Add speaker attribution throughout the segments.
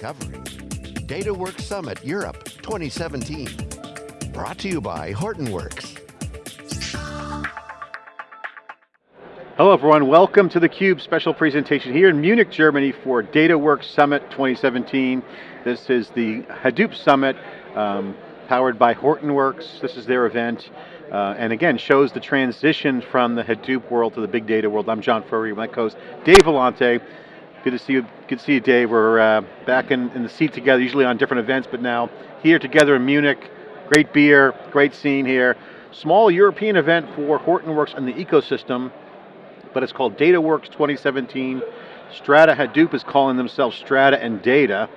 Speaker 1: covering DataWorks Summit Europe 2017. Brought to you by Hortonworks.
Speaker 2: Hello everyone, welcome to theCUBE special presentation here in Munich, Germany for DataWorks Summit 2017. This is the Hadoop Summit, um, powered by Hortonworks. This is their event. Uh, and again, shows the transition from the Hadoop world to the big data world. I'm John Furrier, my co-host Dave Vellante. Good to see you, good to see you Dave. We're uh, back in, in the seat together, usually on different events, but now here together in Munich. Great beer, great scene here. Small European event for Hortonworks and the ecosystem, but it's called DataWorks 2017. Strata Hadoop is calling themselves Strata and Data.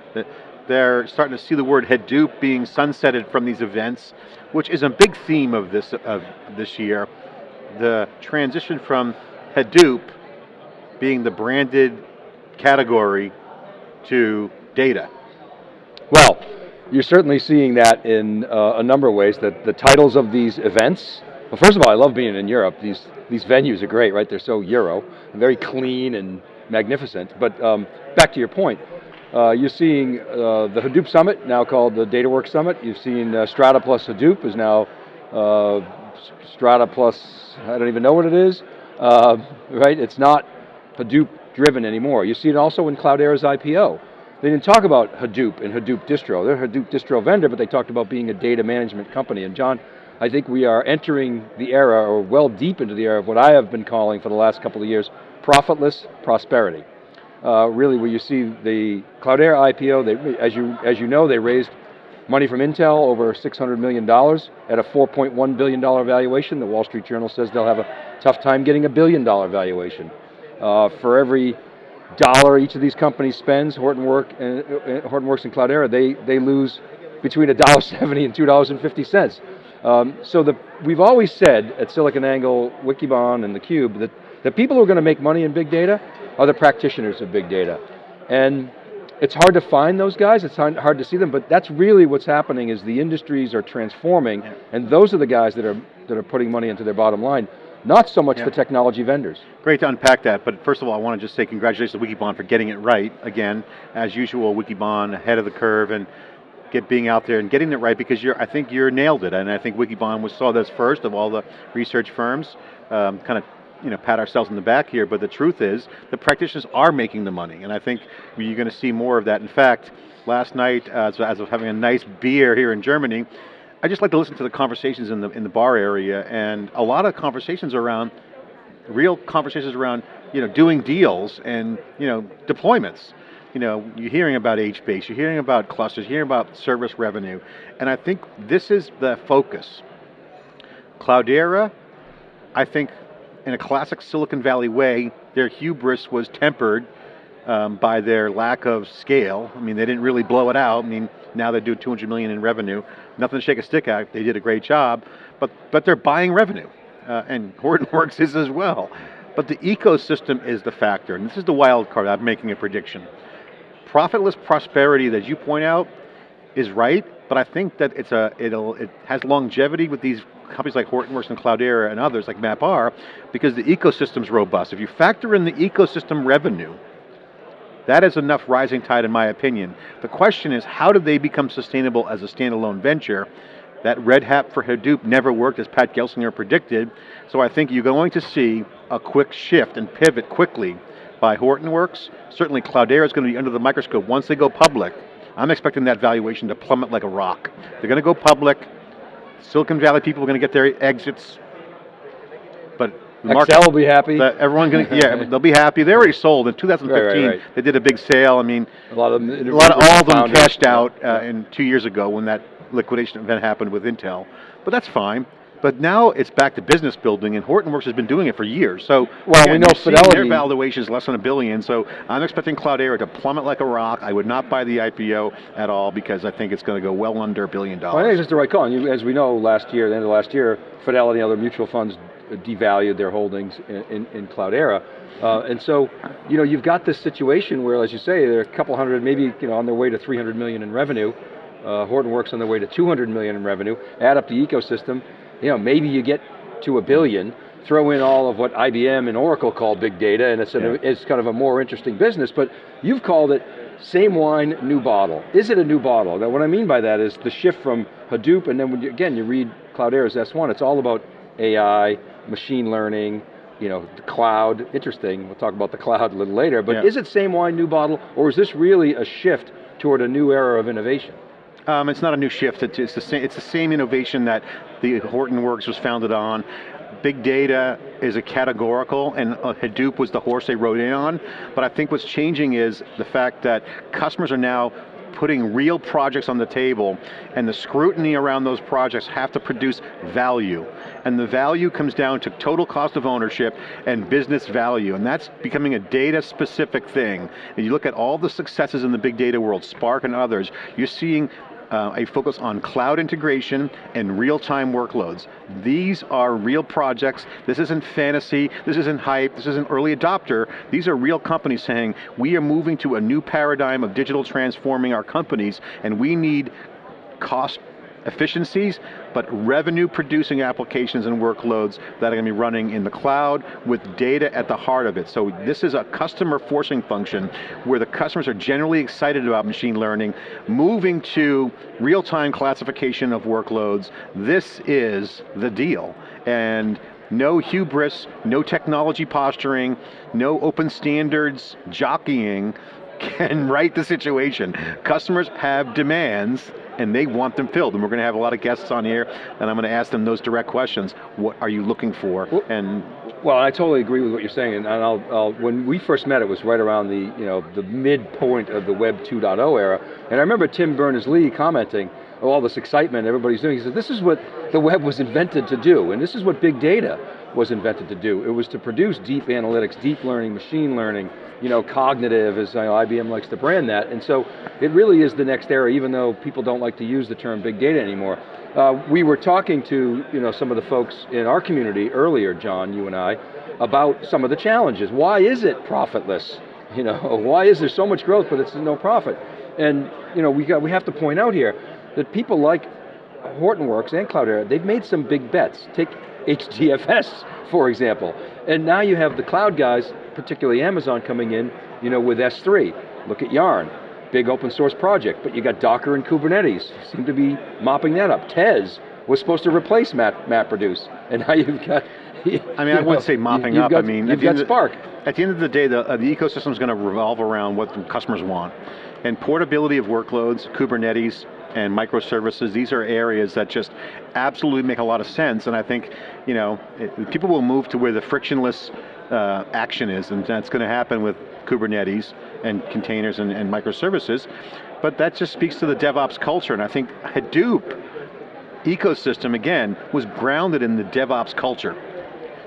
Speaker 2: They're starting to see the word Hadoop being sunsetted from these events, which is a big theme of this, of this year. The transition from Hadoop being the branded category to data?
Speaker 3: Well, you're certainly seeing that in uh, a number of ways, that the titles of these events, well first of all, I love being in Europe. These, these venues are great, right? They're so Euro, very clean and magnificent. But um, back to your point, uh, you're seeing uh, the Hadoop Summit, now called the DataWorks Summit. You've seen uh, Strata plus Hadoop is now uh, Strata plus, I don't even know what it is, uh, right? It's not Hadoop driven anymore. You see it also in Cloudera's IPO. They didn't talk about Hadoop and Hadoop distro. They're a Hadoop distro vendor, but they talked about being a data management company. And John, I think we are entering the era, or well deep into the era of what I have been calling for the last couple of years, profitless prosperity. Uh, really where you see the Cloudera IPO, they, as, you, as you know, they raised money from Intel, over $600 million at a $4.1 billion valuation. The Wall Street Journal says they'll have a tough time getting a billion dollar valuation. Uh, for every dollar each of these companies spends, Hortonwork and, uh, Hortonworks and Cloudera, they, they lose between $1.70 and $2.50. Um, so the, we've always said at SiliconANGLE, Wikibon, and theCUBE that the people who are going to make money in big data are the practitioners of big data. And it's hard to find those guys, it's hard to see them, but that's really what's happening is the industries are transforming, and those are the guys that are, that are putting money into their bottom line not so much yeah. the technology vendors.
Speaker 2: Great to unpack that, but first of all, I want to just say congratulations to Wikibon for getting it right. Again, as usual, Wikibon ahead of the curve and get being out there and getting it right because you're, I think you're nailed it, and I think Wikibon was saw this first of all the research firms, um, kind of you know, pat ourselves in the back here, but the truth is, the practitioners are making the money, and I think you're going to see more of that. In fact, last night, uh, as I was having a nice beer here in Germany, I just like to listen to the conversations in the, in the bar area and a lot of conversations around, real conversations around you know, doing deals and you know, deployments. You know, you're hearing about HBase, you're hearing about clusters, you're hearing about service revenue, and I think this is the focus. Cloudera, I think in a classic Silicon Valley way, their hubris was tempered um, by their lack of scale. I mean, they didn't really blow it out. I mean, now they do 200 million in revenue. Nothing to shake a stick at, they did a great job, but, but they're buying revenue, uh, and Hortonworks is as well. But the ecosystem is the factor, and this is the wild card, I'm making a prediction. Profitless prosperity, as you point out, is right, but I think that it's a, it'll, it has longevity with these companies like Hortonworks and Cloudera and others like MapR, because the ecosystem's robust. If you factor in the ecosystem revenue, that is enough rising tide in my opinion. The question is, how do they become sustainable as a standalone venture? That Red Hat for Hadoop never worked as Pat Gelsinger predicted, so I think you're going to see a quick shift and pivot quickly by Hortonworks. Certainly Cloudera is going to be under the microscope once they go public. I'm expecting that valuation to plummet like a rock. They're going to go public, Silicon Valley people are going to get their exits, but
Speaker 3: Accel will be happy.
Speaker 2: everyone going to, yeah, they'll be happy. They already sold in 2015. Right, right, right. They did a big sale. I mean,
Speaker 3: a lot of them,
Speaker 2: a lot of all of them cashed out uh, in two years ago when that liquidation event happened with Intel. But that's fine. But now it's back to business building, and Hortonworks has been doing it for years. So,
Speaker 3: well, we know Fidelity.
Speaker 2: Their valuation is less than a billion, so I'm expecting Cloudera to plummet like a rock. I would not buy the IPO at all because I think it's going to go well under a billion dollars.
Speaker 3: Well, I think it's just the right call. And as we know, last year, the end of last year, Fidelity and other mutual funds devalued their holdings in, in, in Cloudera. Uh, and so, you know, you've got this situation where, as you say, they're a couple hundred, maybe, you know, on their way to 300 million in revenue. Uh, Hortonworks on their way to 200 million in revenue. Add up the ecosystem, you know, maybe you get to a billion, throw in all of what IBM and Oracle call big data, and it's, an, yeah. it's kind of a more interesting business, but you've called it same wine, new bottle. Is it a new bottle? Now what I mean by that is the shift from Hadoop, and then when you, again, you read Cloudera's S1, it's all about AI, machine learning, you know, the cloud, interesting, we'll talk about the cloud a little later, but
Speaker 2: Yeah.
Speaker 3: is it same wine, new bottle, or is this really a shift toward a new era of innovation?
Speaker 2: Um, it's not a new shift. It's, the same. It's the same innovation that the Hortonworks was founded on. Big data is a categorical, and uh, Hadoop was the horse they rode in on. But I think what's changing is the fact that customers are now putting real projects on the table, and the scrutiny around those projects have to produce value. And the value comes down to total cost of ownership and business value, and that's becoming a data specific thing. And you look at all the successes in the big data world, Spark and others, you're seeing uh, a focus on cloud integration and real-time workloads. These are real projects. This isn't fantasy, this isn't hype, this isn't early adopter. These are real companies saying, we are moving to a new paradigm of digital transforming our companies, and we need cost efficiencies, but revenue producing applications and workloads that are going to be running in the cloud with data at the heart of it. So this is a customer forcing function where the customers are generally excited about machine learning, moving to real-time classification of workloads. This is the deal. And no hubris, no technology posturing, no open standards jockeying can right the situation. Customers have demands and they want them filled. And we're going to have a lot of guests on here and I'm going to ask them those direct questions. What are you looking for?
Speaker 3: Well-
Speaker 2: and
Speaker 3: Well, I totally agree with what you're saying, and I'll, I'll, when we first met, it was right around the, you know, the midpoint of the Web 2.0 era, and I remember Tim Berners-Lee commenting, oh, all this excitement everybody's doing, he said, this is what the web was invented to do, and this is what big data was invented to do. It was to produce deep analytics, deep learning, machine learning, you know, cognitive, as you know, IBM likes to brand that, and so it really is the next era, even though people don't like to use the term big data anymore. Uh, we were talking to you know, some of the folks in our community earlier, John, you and I, about some of the challenges. Why is it profitless? You know, why is there so much growth but it's no profit? And you know, we, got, we have to point out here that people like Hortonworks and Cloudera, they've made some big bets. Take HDFS, for example. And now you have the cloud guys, particularly Amazon coming in, you know, with S3. Look at Yarn, big open source project, but you got Docker and Kubernetes, seem to be mopping that up. Tez was supposed to replace Map, MapReduce, and now you've got,
Speaker 2: I mean, I wouldn't say mopping up,
Speaker 3: got,
Speaker 2: I mean,
Speaker 3: you've got Spark.
Speaker 2: At the end of the day, the, uh, the ecosystem is going to revolve around what the customers want. And portability of workloads, Kubernetes, and microservices, these are areas that just absolutely make a lot of sense, and I think, you know, it, people will move to where the frictionless uh, action is, and that's going to happen with Kubernetes and containers and, and microservices, but that just speaks to the DevOps culture, and I think Hadoop ecosystem, again, was grounded in the DevOps culture.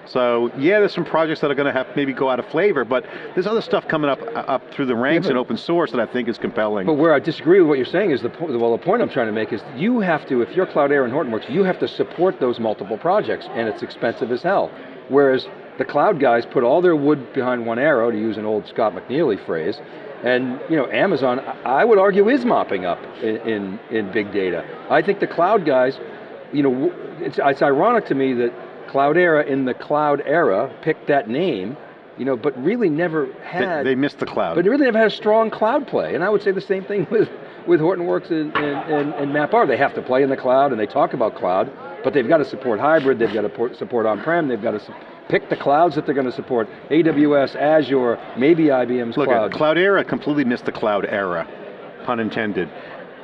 Speaker 2: So yeah, there's some projects that are going to have maybe go out of flavor, but there's other stuff coming up uh, up through the ranks
Speaker 3: but-
Speaker 2: in open source that I think is compelling.
Speaker 3: But where I disagree with what you're saying is the point, well, the point I'm trying to make is you have to, if you're Cloudera and Hortonworks, you have to support those multiple projects, and it's expensive as hell. Whereas the cloud guys put all their wood behind one arrow, to use an old Scott McNealy phrase, and you know, Amazon, I I would argue, is mopping up in, in, in big data. I think the cloud guys, you know, it's, it's ironic to me that Cloudera in the cloud era picked that name, you know, but really never had
Speaker 2: they, missed the cloud.
Speaker 3: but it really never had a strong cloud play. And I would say the same thing with, with Hortonworks and, and, and, and MapR. They have to play in the cloud and they talk about cloud, but they've got to support hybrid, they've got to support on-prem, they've got to pick the clouds that they're going to support. AWS, Azure, maybe IBM's
Speaker 2: Look,
Speaker 3: cloud.
Speaker 2: at Cloudera completely missed the cloud era, pun intended.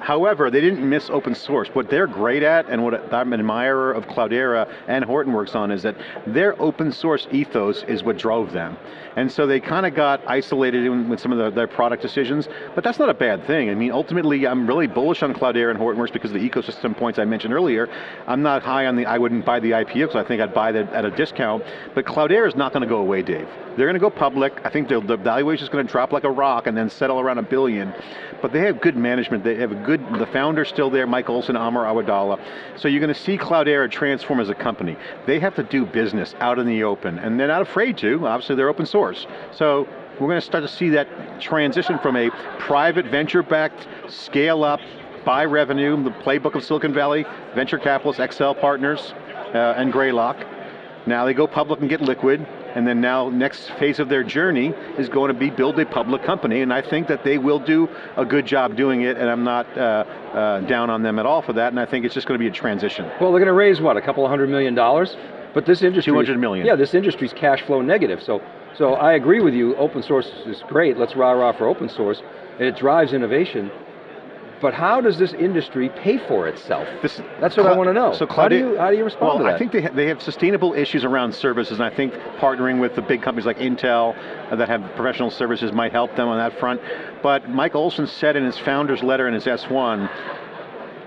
Speaker 2: However, they didn't miss open source. What they're great at, and what I'm an admirer of Cloudera and Hortonworks on, is that their open source ethos is what drove them. And so they kind of got isolated in, with some of the, their product decisions, but that's not a bad thing. I mean, ultimately, I'm really bullish on Cloudera and Hortonworks because of the ecosystem points I mentioned earlier. I'm not high on the, I wouldn't buy the IPO because I think I'd buy that at a discount, but Cloudera is not going to go away, Dave. They're going to go public. I think the, valuation is going to drop like a rock and then settle around a billion. But they have good management. They have a good, the founder's still there, Mike Olson, Amr Awadallah. So you're going to see Cloudera transform as a company. They have to do business out in the open, and they're not afraid to. Obviously, they're open source. So we're going to start to see that transition from a private venture-backed scale up, buy revenue, the playbook of Silicon Valley, venture capitalists, Accel partners, uh, and Greylock. Now they go public and get liquid, and then now next phase of their journey is going to be build a public company, and I think that they will do a good job doing it, and I'm not uh, uh, down on them at all for that, and I think it's just going to be a transition.
Speaker 3: Well, they're going to raise what, a couple of hundred million dollars? But this industry,
Speaker 2: 200 million.
Speaker 3: Yeah, this industry's cash flow negative. So, so I agree with you. Open source is great. Let's rah rah for open source, and it drives innovation. But how does this industry pay for itself?
Speaker 2: This,
Speaker 3: That's what I want to know.
Speaker 2: So
Speaker 3: how do you how do you respond
Speaker 2: well,
Speaker 3: to that?
Speaker 2: I think they, ha they have sustainable issues around services, and I think partnering with the big companies like Intel uh, that have professional services might help them on that front. But Mike Olson said in his founder's letter in his S1,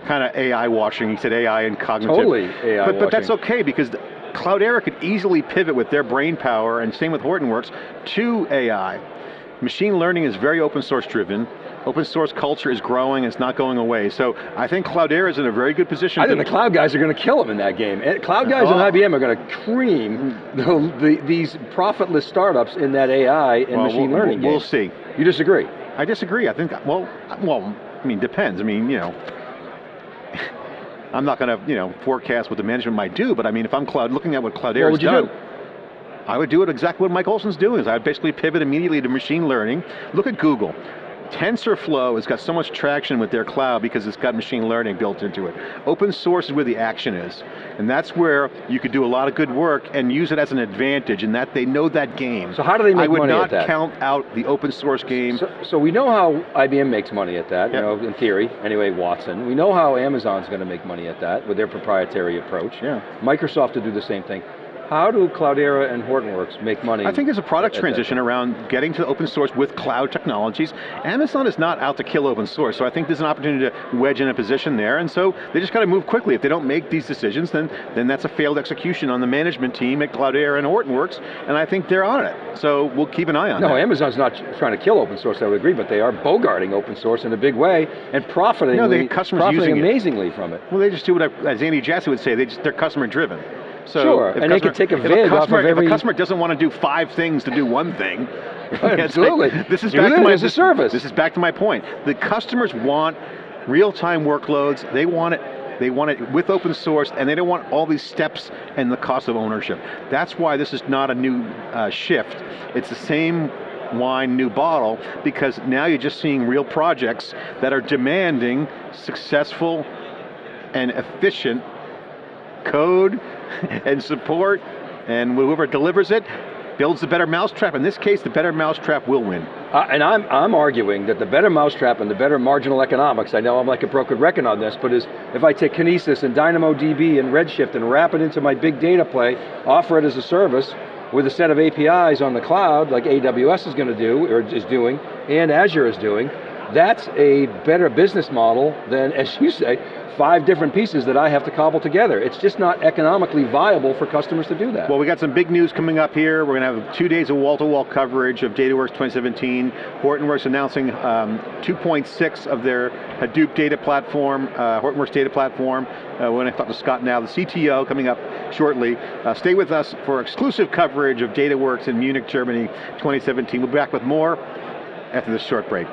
Speaker 2: kind of AI washing. He said AI and cognitive.
Speaker 3: Totally AI
Speaker 2: but, but that's okay because Cloudera could easily pivot with their brain power, and same with Hortonworks, to AI. Machine learning is very open source driven. Open source culture is growing, it's not going away. So I think Cloudera is in a very good position.
Speaker 3: I think the cloud guys are going to kill them in that game. Eh, Cloud guys
Speaker 2: Oh.
Speaker 3: and IBM are going to cream the, the, these profitless startups in that AI and
Speaker 2: Well,
Speaker 3: machine
Speaker 2: we'll-
Speaker 3: learning
Speaker 2: We'll
Speaker 3: game.
Speaker 2: see.
Speaker 3: You disagree?
Speaker 2: I disagree. I think, well, well, I mean, depends. I mean, you know, I'm not going to, you know, forecast what the management might do, but I mean, if I'm cloud, looking at what
Speaker 3: would you
Speaker 2: done,
Speaker 3: do?
Speaker 2: I would do it exactly what Mike Olson's doing. Is I'd basically pivot immediately to machine learning. Look at Google. TensorFlow has got so much traction with their cloud because it's got machine learning built into it. Open source is where the action is. And that's where you could do a lot of good work and use it as an advantage in that they know that game.
Speaker 3: So how do they make money
Speaker 2: I would
Speaker 3: money at
Speaker 2: not
Speaker 3: that?
Speaker 2: count out the open source game.
Speaker 3: So, so we know how IBM makes money at that,
Speaker 2: Yep.
Speaker 3: you know, in theory, anyway, Watson. We know how Amazon's going to make money at that with their proprietary approach.
Speaker 2: Yeah.
Speaker 3: Microsoft to do the same thing. How do Cloudera and Hortonworks make money?
Speaker 2: I think there's a product transition around getting to open source with cloud technologies. Amazon is not out to kill open source, so I think there's an opportunity to wedge in a position there, and so they just got to move quickly. If they don't make these decisions, then, then that's a failed execution on the management team at Cloudera and Hortonworks, and I think they're on it. So we'll keep an eye on it.
Speaker 3: No,
Speaker 2: that.
Speaker 3: Amazon's not trying to kill open source, I would agree, but they are bogarting open source in a big way and profiting,
Speaker 2: No, they customers
Speaker 3: profiting
Speaker 2: using it.
Speaker 3: amazingly from it.
Speaker 2: Well, they just do what, I, as Andy Jassy would say, they just, they're customer driven. So
Speaker 3: Sure, and they could take a
Speaker 2: if
Speaker 3: vid off
Speaker 2: customer,
Speaker 3: of every-
Speaker 2: If a customer doesn't want to do five things to do one thing, like,
Speaker 3: Absolutely.
Speaker 2: this is back to my
Speaker 3: as a
Speaker 2: this-
Speaker 3: service.
Speaker 2: This is back to my point. The customers want real-time workloads. They want it. They want it with open source, and they don't want all these steps and the cost of ownership. That's why this is not a new uh, shift. It's the same wine, new bottle, because now you're just seeing real projects that are demanding successful and efficient code and support, and whoever delivers it builds the better mousetrap. In this case, the better mousetrap will win.
Speaker 3: Uh, and I'm, I'm arguing that the better mousetrap and the better marginal economics, I know I'm like a broken record on this, but is if I take Kinesis and DynamoDB and Redshift and wrap it into my big data play, offer it as a service with a set of APIs on the cloud, like AWS is going to do, or is doing, and Azure is doing, that's a better business model than, as you say, five different pieces that I have to cobble together. It's just not economically viable for customers to do that.
Speaker 2: Well, we got some big news coming up here. We're going to have two days of wall-to-wall coverage of DataWorks 2017. Hortonworks announcing um, 2.6 of their Hadoop data platform, uh, Hortonworks data platform. Uh, we're going to talk to Scott Gnau, the CTO, coming up shortly. Uh, stay with us for exclusive coverage of DataWorks in Munich, Germany 2017. We'll be back with more after this short break.